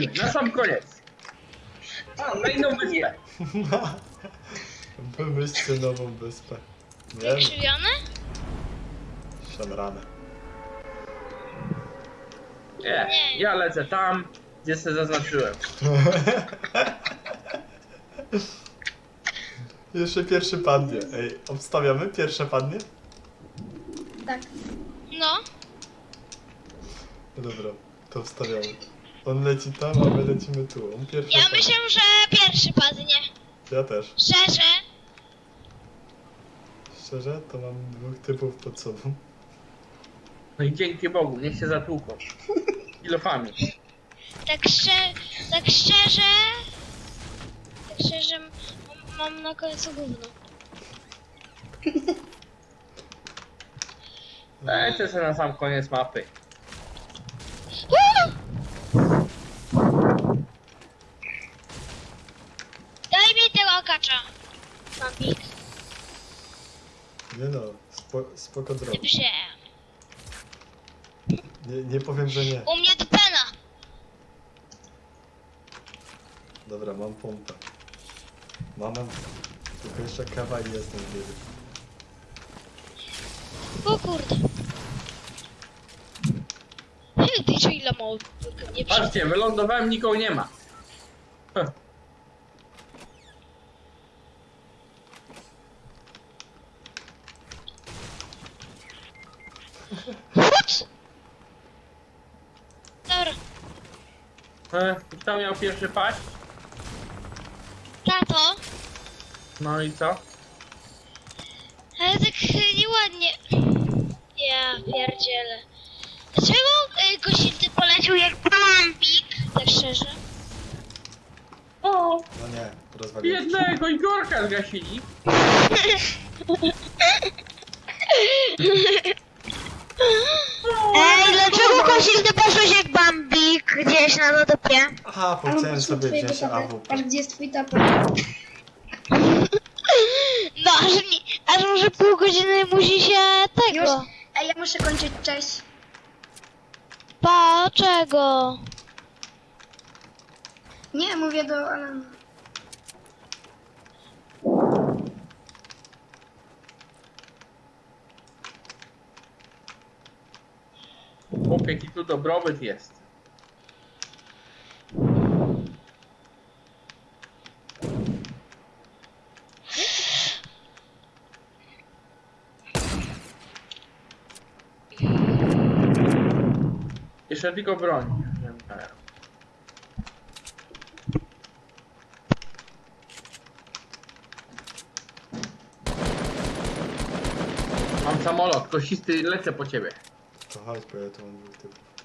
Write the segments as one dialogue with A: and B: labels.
A: lecimy, na sam koniec. A, na inną wyspę.
B: Wymyślcie nową wyspę. Wiem,
C: Wykrzywione?
B: szamrane.
A: Nie, ja lecę tam, gdzie sobie zaznaczyłem.
B: Jeszcze pierwszy padnie. Ej, obstawiamy? Pierwsze padnie?
D: Tak.
C: No.
B: No dobra, to wstawiamy. On leci tam, a my lecimy tu. On pierwszy
C: Ja myślę, że pierwszy padnie.
B: Ja też.
C: Szczerze.
B: Szczerze, to mam dwóch typów pod sobą.
A: No i dzięki Bogu, niech się zatłuką. Kilofami.
C: Tak, szczer tak szczerze. Tak szczerze m- mam na końcu gówno.
A: Lecę sobie na sam koniec mapy.
C: Uuu! Daj mi
B: Nie no, spo, spoko.
C: Dobrze.
B: Nie, nie powiem, że nie.
C: U mnie to pena.
B: Dobra, mam pompę. Mam, mam. Tylko jeszcze kawa i jestem w biegu.
C: O kurde. Ty ile mało nie przy...
A: Patrzcie, wylądowałem, nikogo nie ma. E, Kto miał pierwszy paść?
C: tato.
A: No i co?
C: Ale tak nieładnie. Ja pierdzielę. Dlaczego y, gościcy polecił jak bambik? Tak szczerze.
A: O,
B: No nie, rozwaliłem.
A: jednego Igorka zgasili.
C: gdzieś na lodopie?
B: Aha, bo chciałem sobie wziąć. AWP.
D: Patrz, gdzie jest twój tapet.
C: No, aż, nie, aż może pół godziny musi się tego.
D: Już? Ej, ja muszę kończyć, cześć.
C: Pa, czego?
D: Nie, mówię do Alana.
A: Chłopie, jaki tu dobrobyt jest. Jeszcze tylko broń. Mam samolot, kościsty, lecę po ciebie.
B: To chodź, bo ja tu mam dwóch typów.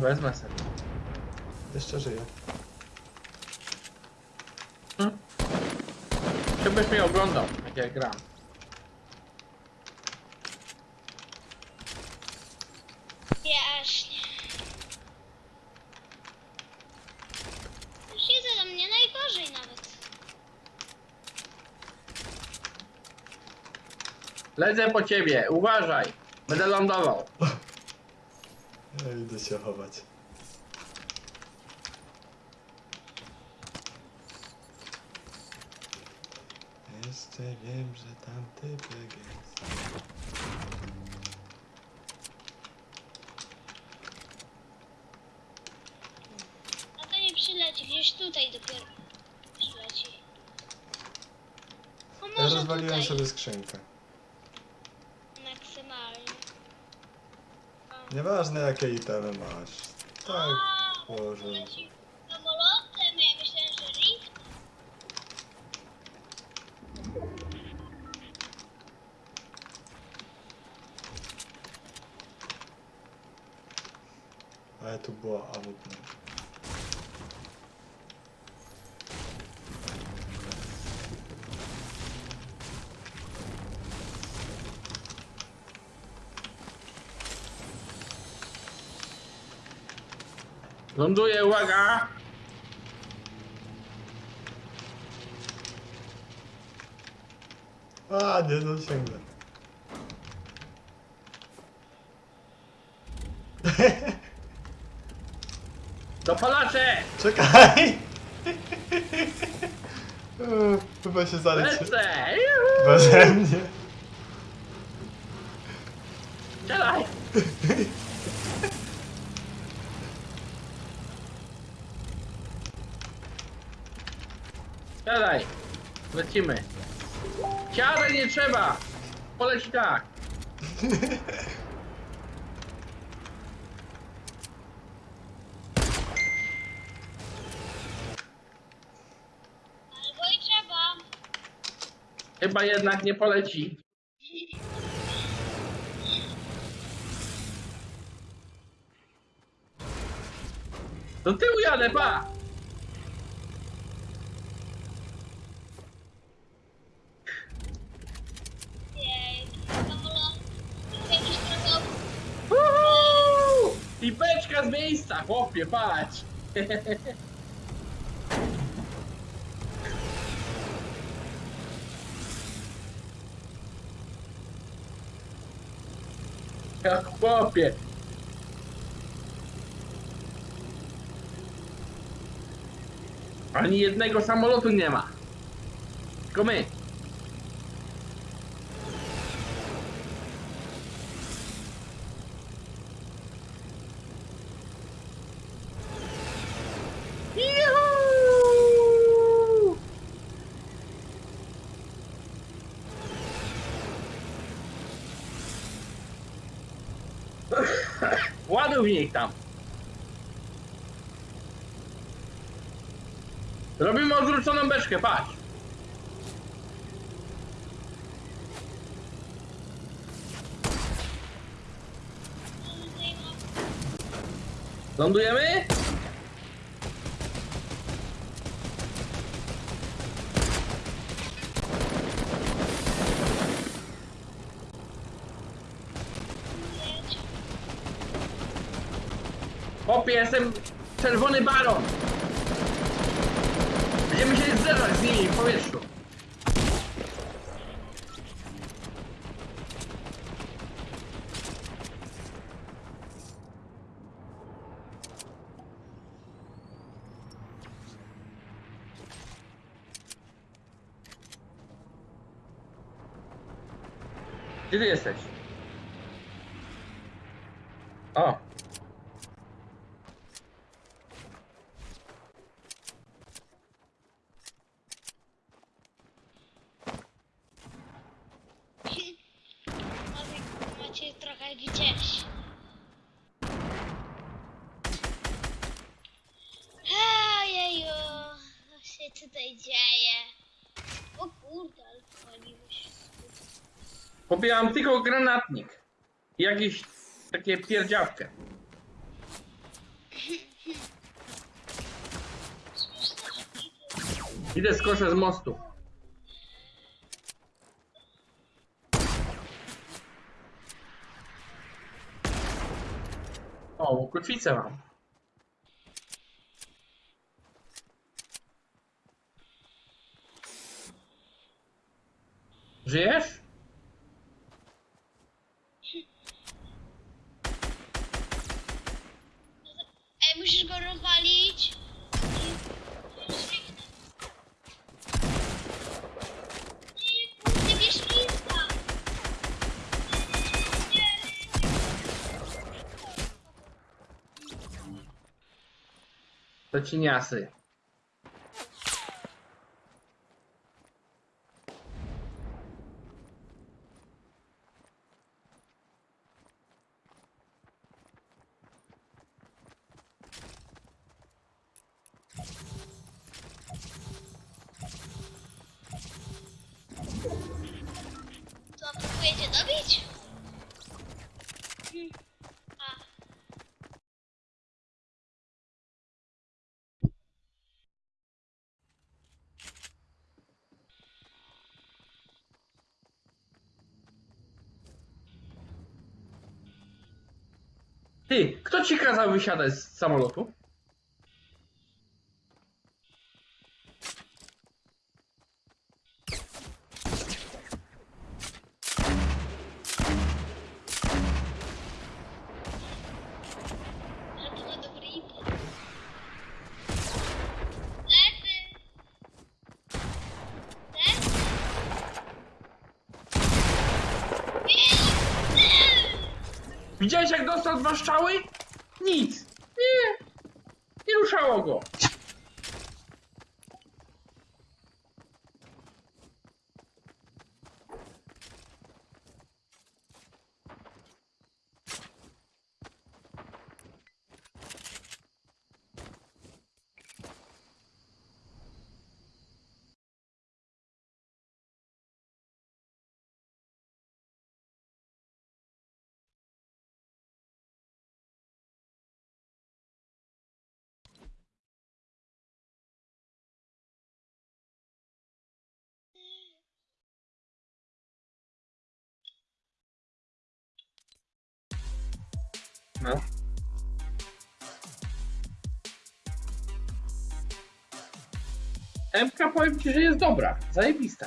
A: Wezmę sobie.
B: Jeszcze żyję.
A: Hmm? Żebyś mnie oglądał, jak ja gram.
C: Jaśnie. Już mnie najgorzej nawet.
A: Lecę po ciebie, uważaj. Będę lądował.
B: Idę się chować. Jeszcze wiem, że tam typek jest.
C: A to nie przyleci, gdzieś tutaj dopiero przyleci. O,
B: Ja
C: może
B: rozwaliłem
C: tutaj.
B: sobie skrzynkę. Nieważne jakie itemy masz. Tak,
C: leci samolotem, ja myślałem, że lift.
B: Ale tu była AWP.
A: Ląduję, uwaga!
B: A, nie dosięgnę.
A: Dopalacze!
B: Czekaj! Chyba się zaliczy.
A: Lecę! Juhu!
B: Beze mnie.
A: Strzelaj! Siadaj! Lecimy. Siadaj, nie trzeba! Poleci tak.
C: Albo i trzeba.
A: Chyba jednak nie poleci. Do tyłu jadę, pa!
C: Jej, samolot. Jakiś trochę
A: Uhu! I beczka z miejsca, chłopie, patrz! Ja chłopie! Ani jednego samolotu nie ma. Tylko my. Juhu! Ich tam. Robimy odwróconą beczkę, patrz. Lądujemy? Chłopie, jestem czerwony baron. Będziemy się zderzać z nimi w powietrzu. Gdzie ty jesteś? O.
C: Macie trochę gdzieś. Ojeju, co się tutaj dzieje? O kurde, ale paliłeś.
A: Pobieram tylko granatnik. I jakieś takie pierdziawkę. Idę skoszę z mostu. O, kotwicę mam. Żyjesz?
C: Ej, musisz go rozwalić.
A: To cieniasy.
C: Co, próbujecie dobić? Hmm. A.
A: Ty, kto ci kazał wysiadać z samolotu? Dostał dwa strzały? Nic. Nie. Nie ruszało go. No. MK powiem ci, że jest dobra. Zajebista.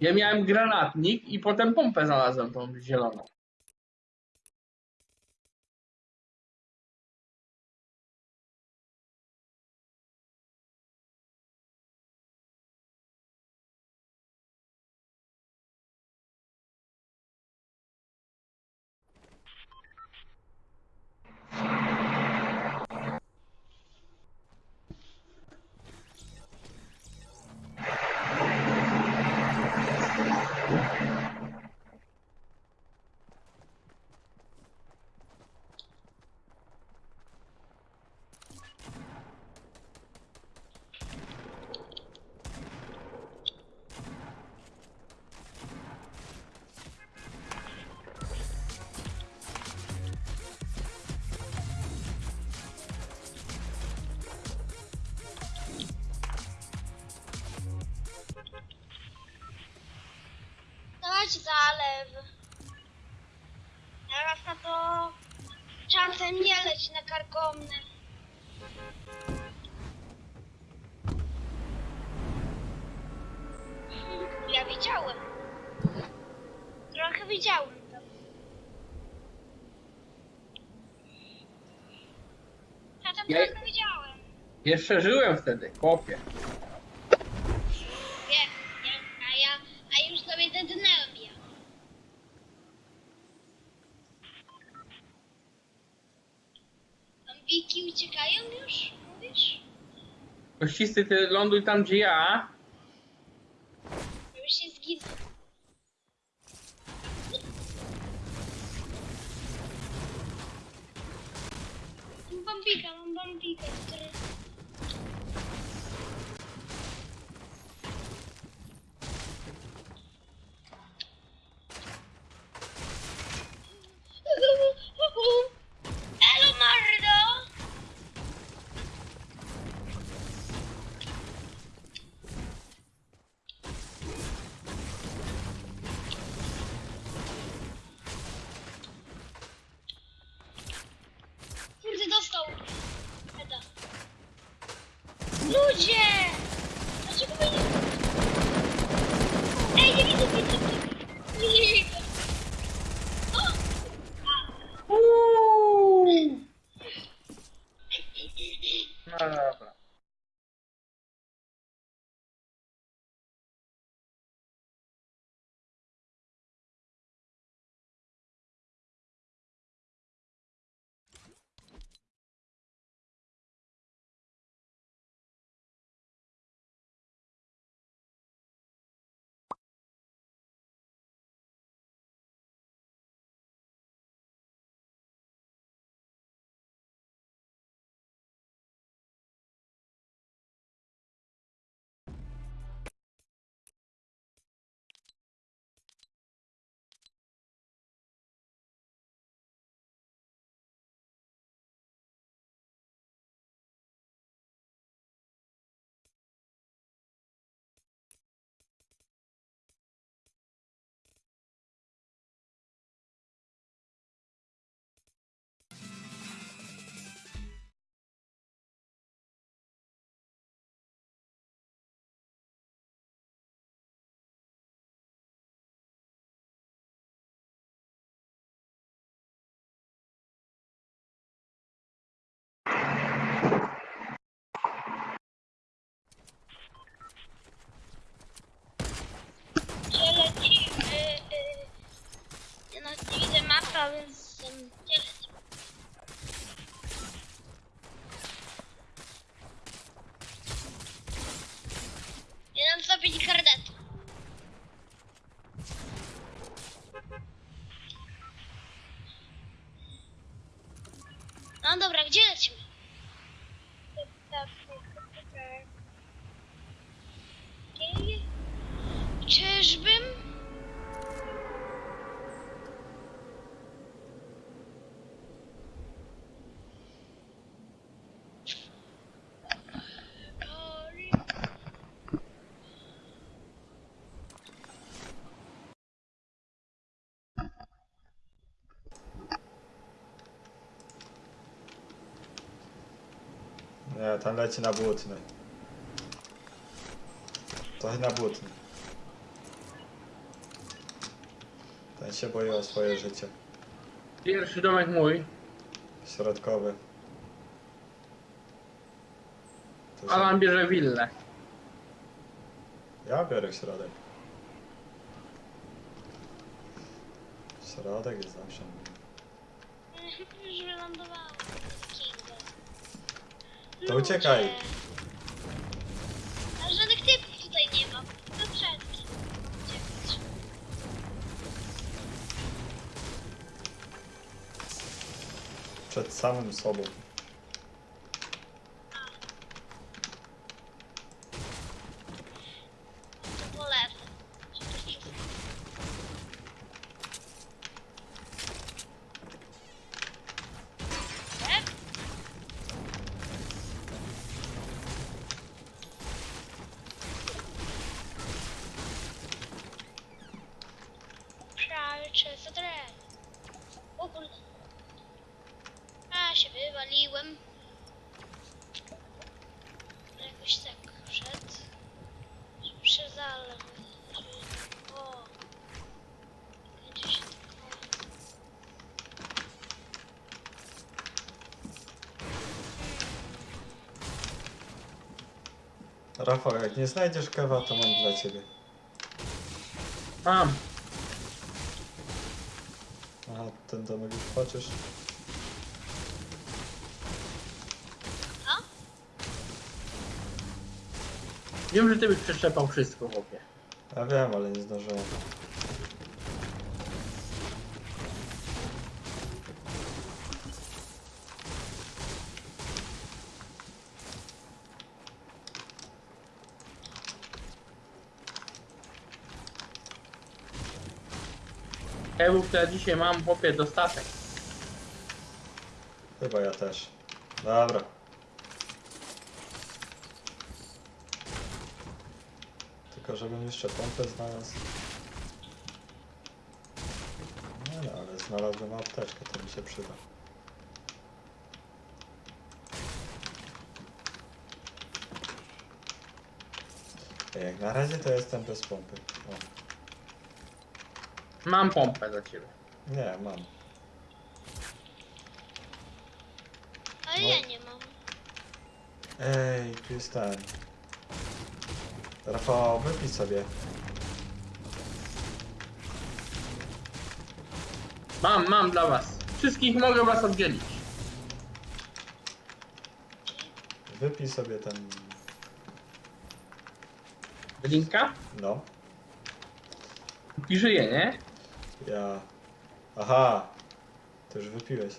A: Ja miałem granatnik i potem pompę znalazłem tą zieloną.
C: Zalew. Teraz na to czasem nie leć na karkomne. Ja widziałem. Trochę widziałem to. Ja tam
A: Ja-
C: trochę widziałem.
A: Jeszcze żyłem wtedy, chłopie.
C: Wiem, wiem, a ja, a już sobie dednęłem ja. Zombiki uciekają już, mówisz?
A: Kościsty, ty ląduj tam, gdzie ja.
C: Już się. Mam bambika, mam bambika, który... I was. Nie,
B: ten leci na błotny. Trochę na błotny. Ten się boi o swoje życie.
A: Pierwszy domek mój.
B: Środkowy. To się...
A: Alan bierze willę.
B: Ja biorę środek. Środek jest zawsze.
C: Już wylądowałem.
B: To uciekaj.
C: Ludzie. A żadnych typów tutaj nie ma. To. Uciekać.
B: Przed samym sobą.
C: To polecę. Żeby wszystko- Tak? Pralcze za drew. O kurde. A się wywaliłem. Jakoś tak przed. Przez ale. O. Będzie się tak.
B: Rafał, jak nie znajdziesz kawa, to mam dla ciebie.
A: Mam.
B: Aha, ten domek już płaczesz.
A: Wiem, że ty byś przeszczepał wszystko, chłopie.
B: Ja wiem, ale nie zdążyłem.
A: To ja dzisiaj mam, chłopie, dostatek.
B: Chyba ja też. Dobra. Tylko żebym jeszcze pompę znalazł. No, no ale znalazłem apteczkę, to mi się przyda. Jak na razie to jestem bez pompy. O,
A: Mam pompę dla ciebie.
B: nie, mam.
C: Ale
B: No.
C: ja nie mam.
B: Ej, tu jest ten. Rafał, wypij sobie.
A: Mam, mam dla was. Wszystkich mogę was oddzielić.
B: Wypij sobie ten.
A: Linka?
B: No.
A: I żyje, nie?
B: Ja. Aha! Ty już wypiłeś.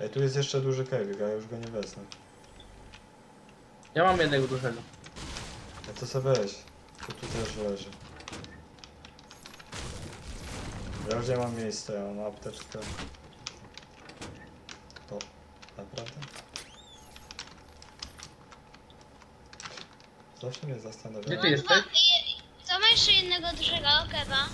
B: Ej, tu jest jeszcze duży kewik, a ja już go nie wezmę.
A: Ja mam jednego dużego.
B: A to sobie weź. Tu, tu też leży. Ja już nie mam miejsca, ja mam apteczkę. O, naprawdę? Zawsze mnie zastanawia.
A: Gdzie ty jesteś?
C: to ma jeszcze jednego dużego kewa.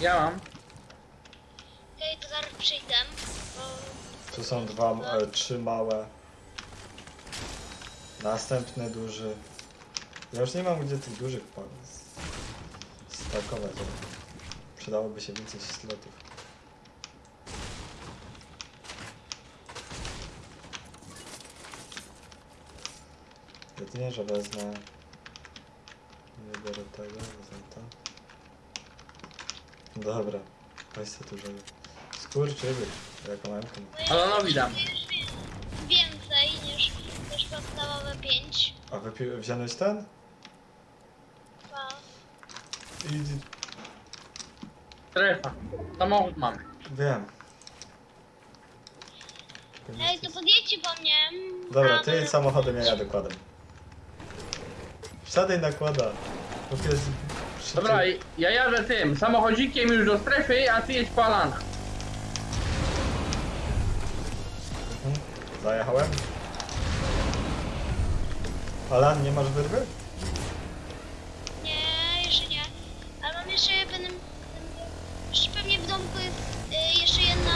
A: Ja mam.
C: Okej, to zaraz przyjdę. Bo
B: Tu są dwa, e, trzy małe. Następny duży. Ja już nie mam gdzie tych dużych s- stakować. ale Przydałoby się więcej slotów. Jedynie, że wezmę... Nie biorę tego, wezmę to. Dobra, weź sobie dużego. Skurczyby. Jaką memkę.
C: Już
A: Alanowi dam.
C: wie- Więcej niż, niż podstawowe 5.
B: A wypi- wziąłeś ten? I
A: Strefa. Samochód mam.
B: wiem.
C: Ej, to podjedźcie po mnie.
B: Dobra, ty jedź samochodem, ja jadę kładem. Wsiadaj nakłada. Bo jest.
A: Dobra, ja jadę tym samochodzikiem już do strefy, a ty jedź po Alana.
B: Zajechałem. Alan, nie masz wyrwy?
C: Nie, jeszcze nie. Ale mam jeszcze będę, będę jeszcze pewnie w domku jest y, jeszcze jedna.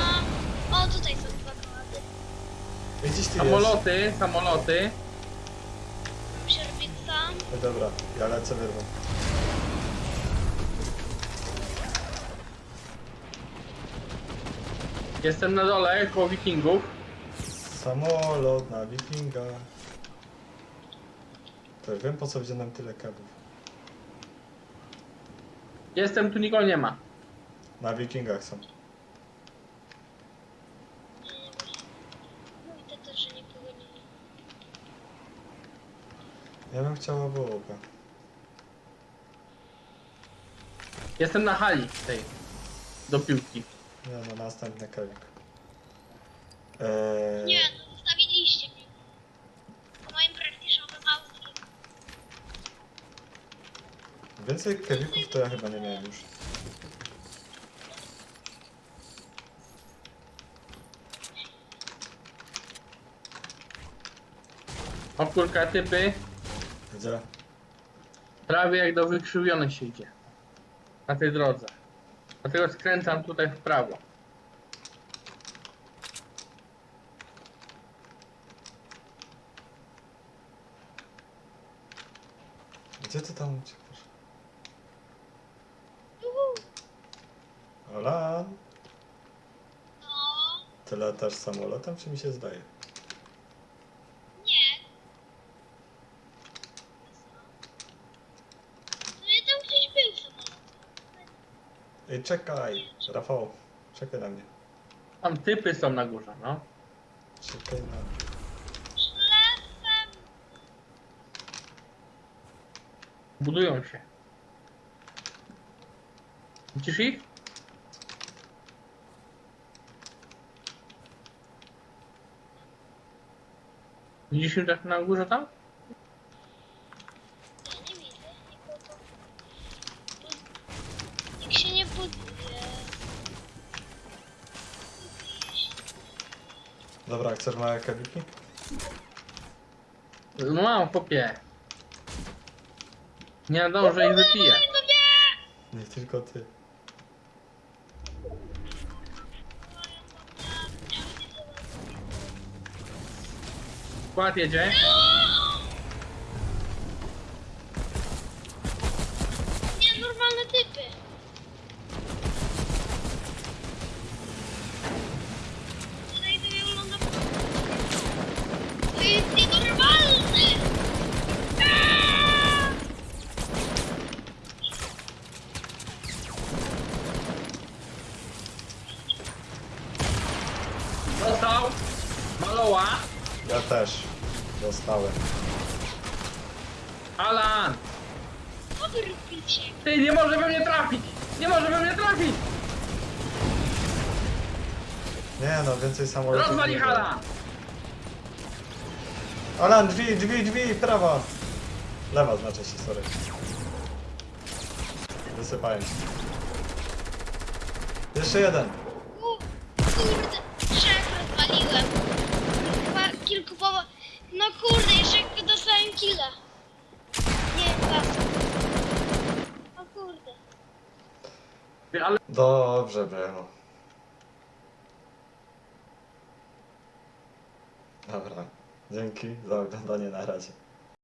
C: O, tutaj są dwa kołady.
B: Gdzieś ty jest?
A: Samoloty, samoloty.
C: Mam sierpica.
B: No dobra, ja lecę wyrwą.
A: Jestem na dole koło wikingów.
B: Samolot na wikinga. To już wiem po co wziąłem nam tyle kabów.
A: Jestem, tu nikogo nie ma.
B: Na wikingach są.
C: Mówię też, że nikogo nie ma.
B: Ja bym chciał obok.
A: Jestem na hali tej. Do piłki.
B: Nie no, następny kawik. Eee,
C: Nie, no zostawiliście mnie. Po moim praktycznym autkiem.
B: Więcej kawików to ja chyba nie miałem już.
A: O kurka typy.
B: Gdzie?
A: Prawie jak do wykrzywionych się idzie. Na tej drodze. Dlatego skręcam tutaj w prawo.
B: Gdzie ty tam uciekasz? Alan,
C: No,
B: ty latasz samolotem, czy mi się zdaje?
C: nie. No ja tam gdzieś był samolot.
B: Ej, czekaj! Rafał, czekaj na mnie.
A: Tam typy są na górze, no.
B: Czekaj na mnie.
A: Budują się. Widzisz ich? Widzisz ich tak na górze tam?
C: Ja nie widzę nikogo. Nikt się nie buduje.
B: Dobra, chcesz małe kawiki?
A: No mam popie. Nie nadążę ich wypiję.
C: Nie!
B: Tylko ty.
A: Skład jedzie.
B: Ja też. Dostałem.
A: Alan.
C: Co wy robicie?
A: Ty nie może we mnie trafić. Nie może we mnie trafić.
B: Nie no, więcej samolotów.
A: Rozwali
B: nie
A: hala.
B: było. Alan, drzwi, drzwi, drzwi, prawa! Lewa znaczy się, sorry. Wysypałem się. Jeszcze jeden.
C: U, kurde, trzech rozwaliłem. Chyba kilku powo... No kurde, jeszcze dostałem killa. Nie, dwa. O kurde.
B: Dobrze było. Dobra. Dzięki za oglądanie na razie.